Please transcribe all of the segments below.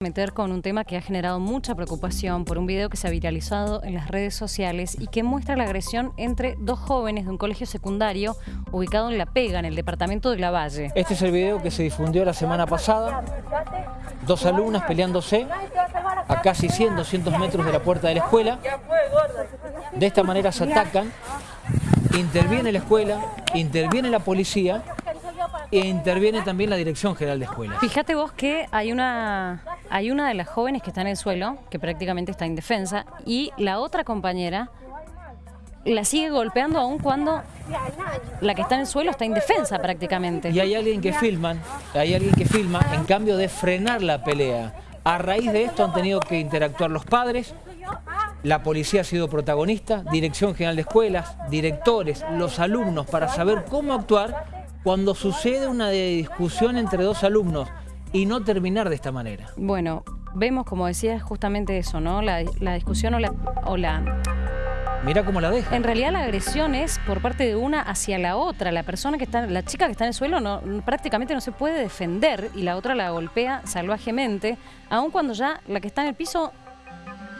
meter con un tema que ha generado mucha preocupación por un video que se ha viralizado en las redes sociales y que muestra la agresión entre dos jóvenes de un colegio secundario ubicado en La Pega, en el departamento de La Valle. Este es el video que se difundió la semana pasada. Dos alumnas peleándose a casi 100, 200 metros de la puerta de la escuela. De esta manera se atacan, interviene la escuela, interviene la policía e interviene también la Dirección General de Escuelas. Fíjate vos que hay una, hay una de las jóvenes que está en el suelo, que prácticamente está indefensa, y la otra compañera la sigue golpeando aún cuando la que está en el suelo está indefensa prácticamente. Y hay alguien que filman, hay alguien que filma en cambio de frenar la pelea. A raíz de esto han tenido que interactuar los padres, la policía ha sido protagonista, Dirección General de Escuelas, directores, los alumnos, para saber cómo actuar cuando sucede una discusión entre dos alumnos y no terminar de esta manera. Bueno, vemos, como decías, justamente eso, ¿no? La, discusión o la, o la... Mira cómo la deja. En realidad la agresión es por parte de una hacia la otra. La persona que está, la chica que está en el suelo no, prácticamente no se puede defender y la otra la golpea salvajemente, aun cuando ya la que está en el piso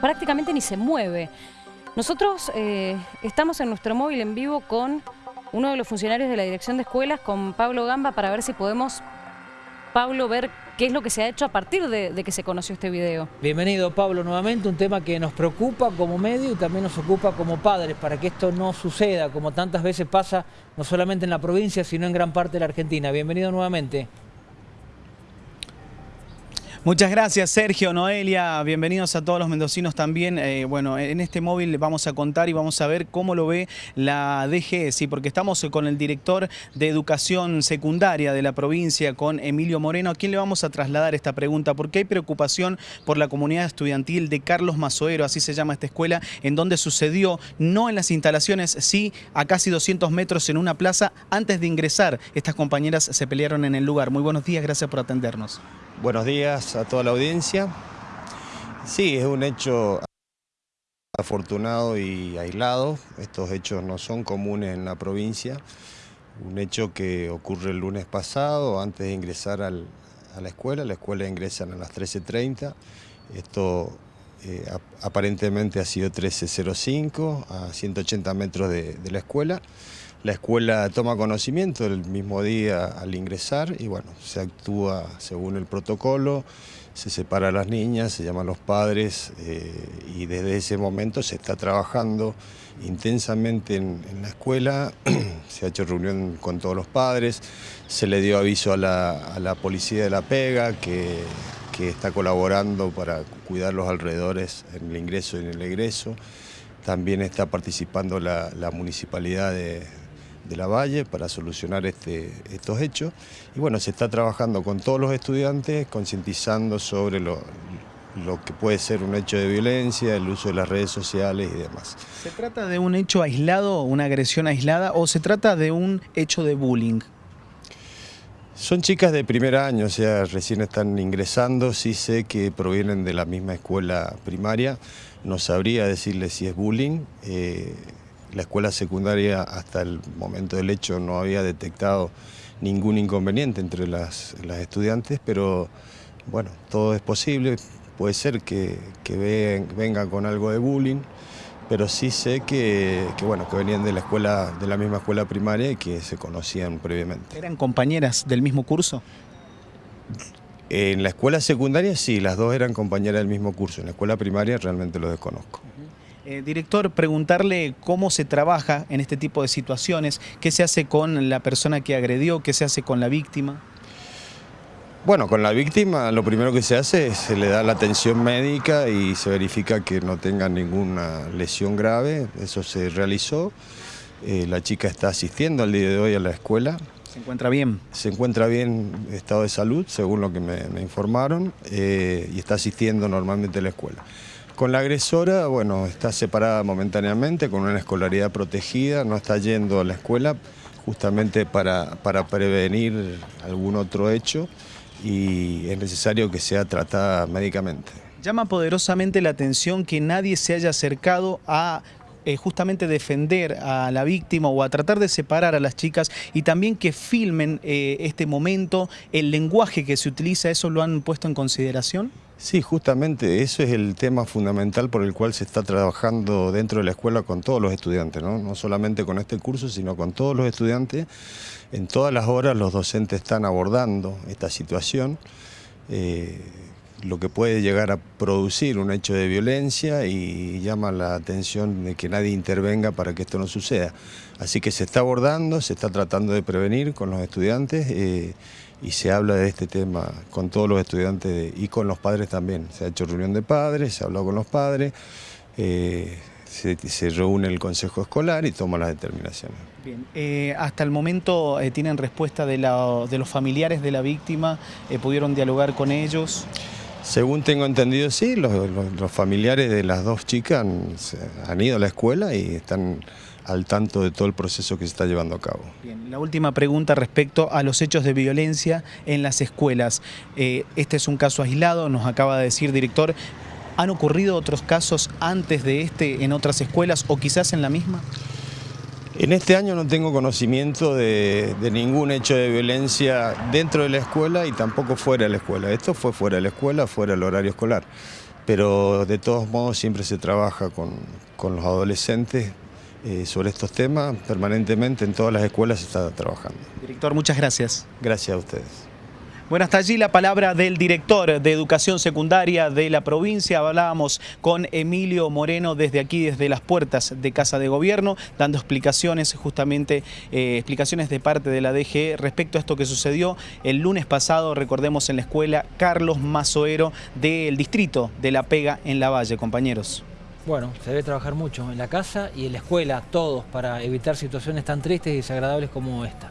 prácticamente ni se mueve. Nosotros eh, estamos en nuestro móvil en vivo con uno de los funcionarios de la Dirección de Escuelas con Pablo Gamba para ver si podemos, Pablo, ver qué es lo que se ha hecho a partir de, que se conoció este video. Bienvenido Pablo nuevamente, un tema que nos preocupa como medio y también nos ocupa como padres para que esto no suceda como tantas veces pasa no solamente en la provincia sino en gran parte de la Argentina. Bienvenido nuevamente. Muchas gracias Sergio, Noelia, bienvenidos a todos los mendocinos también. Eh, bueno, en este móvil vamos a contar y vamos a ver cómo lo ve la DG, sí, porque estamos con el director de Educación Secundaria de la provincia, con Emilio Moreno, a quien le vamos a trasladar esta pregunta, porque hay preocupación por la comunidad estudiantil de Carlos Mazoero, así se llama esta escuela, en donde sucedió, no en las instalaciones, sí a casi 200 metros en una plaza, antes de ingresar, estas compañeras se pelearon en el lugar. Muy buenos días, gracias por atendernos. Buenos días a toda la audiencia. Sí, es un hecho afortunado y aislado. Estos hechos no son comunes en la provincia. Un hecho que ocurre el lunes pasado, antes de ingresar a la escuela. La escuela ingresan a las 13.30. Esto eh, aparentemente ha sido 13.05, a 180 metros de la escuela. La escuela toma conocimiento el mismo día al ingresar y bueno, se actúa según el protocolo, se separa a las niñas, se llaman los padres eh, y desde ese momento se está trabajando intensamente en, la escuela, se ha hecho reunión con todos los padres, se le dio aviso a la, policía de La Pega que, está colaborando para cuidar los alrededores en el ingreso y en el egreso. También está participando la municipalidad de, de la Valle para solucionar este, estos hechos. Y bueno, se está trabajando con todos los estudiantes, concientizando sobre lo, lo que puede ser un hecho de violencia, el uso de las redes sociales y demás. ¿Se trata de un hecho aislado, una agresión aislada, o se trata de un hecho de bullying? Son chicas de primer año, o sea, recién están ingresando, sí sé que provienen de la misma escuela primaria, no sabría decirles si es bullying, eh, la escuela secundaria hasta el momento del hecho no había detectado ningún inconveniente entre las, estudiantes, pero bueno, todo es posible. Puede ser que, vengan con algo de bullying, pero sí sé que, bueno, que venían de la, escuela, de la misma escuela primaria y que se conocían previamente. ¿Eran compañeras del mismo curso? En la escuela secundaria sí, las dos eran compañeras del mismo curso. En la escuela primaria realmente lo desconozco. Eh, director, preguntarle cómo se trabaja en este tipo de situaciones, qué se hace con la persona que agredió, qué se hace con la víctima. Bueno, con la víctima lo primero que se hace es se le da la atención médica y se verifica que no tenga ninguna lesión grave, eso se realizó. Eh, la chica está asistiendo al día de hoy a la escuela. ¿Se encuentra bien? Se encuentra bien estado de salud, según lo que me, informaron, eh, y está asistiendo normalmente a la escuela. Con la agresora, bueno, está separada momentáneamente, con una escolaridad protegida, no está yendo a la escuela justamente para, para prevenir algún otro hecho y es necesario que sea tratada médicamente. Llama poderosamente la atención que nadie se haya acercado a eh, justamente defender a la víctima o a tratar de separar a las chicas y también que filmen eh, este momento, el lenguaje que se utiliza, ¿eso lo han puesto en consideración? Sí, justamente eso es el tema fundamental por el cual se está trabajando dentro de la escuela con todos los estudiantes, no, no solamente con este curso, sino con todos los estudiantes. En todas las horas los docentes están abordando esta situación. Eh, lo que puede llegar a producir un hecho de violencia y llama la atención de que nadie intervenga para que esto no suceda. Así que se está abordando, se está tratando de prevenir con los estudiantes eh, y se habla de este tema con todos los estudiantes y con los padres también. Se ha hecho reunión de padres, se ha hablado con los padres, eh, se, reúne el consejo escolar y toma las determinaciones. Bien, eh, hasta el momento tienen respuesta de, los familiares de la víctima, ¿pudieron dialogar con ellos? Según tengo entendido, sí, los, familiares de las dos chicas han, ido a la escuela y están al tanto de todo el proceso que se está llevando a cabo. Bien, la última pregunta respecto a los hechos de violencia en las escuelas. Eh, este es un caso aislado, nos acaba de decir director. ¿Han ocurrido otros casos antes de este en otras escuelas o quizás en la misma? En este año no tengo conocimiento de, ningún hecho de violencia dentro de la escuela y tampoco fuera de la escuela. Esto fue fuera de la escuela, fuera del horario escolar. Pero de todos modos siempre se trabaja con, los adolescentes eh, sobre estos temas. Permanentemente en todas las escuelas se está trabajando. Director, muchas gracias. Gracias a ustedes. Bueno, hasta allí la palabra del director de Educación Secundaria de la provincia. Hablábamos con Emilio Moreno desde aquí, desde las puertas de Casa de Gobierno, dando explicaciones, justamente eh, explicaciones de parte de la DGE respecto a esto que sucedió el lunes pasado, recordemos, en la escuela Carlos Mazoero del distrito de La Pega en La Valle, compañeros. Bueno, se debe trabajar mucho en la casa y en la escuela, todos, para evitar situaciones tan tristes y desagradables como esta.